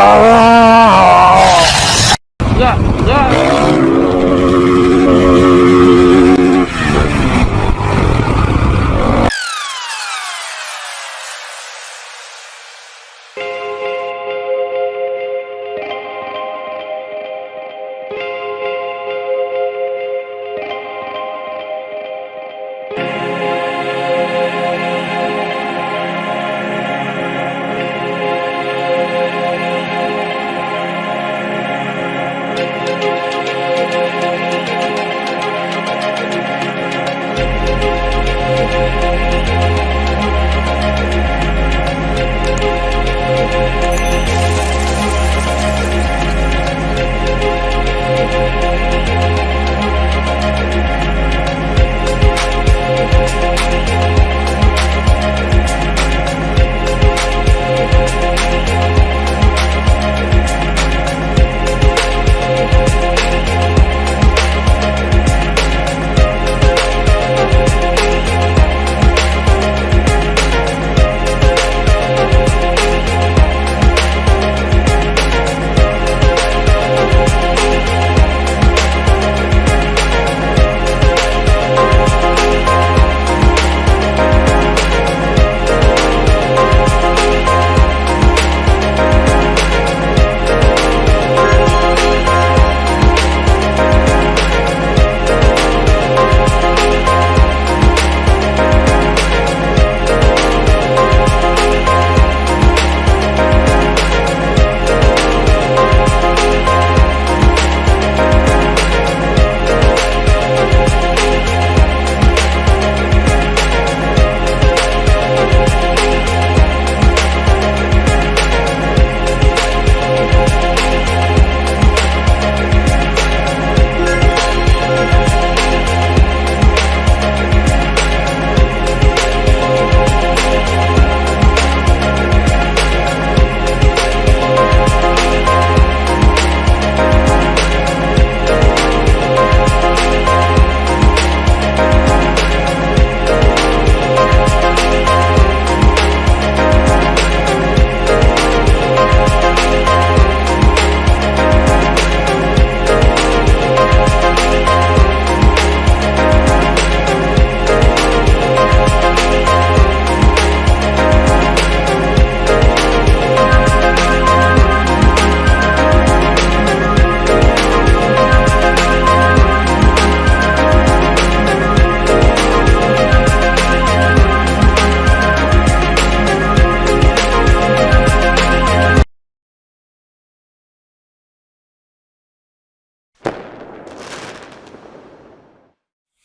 Oh!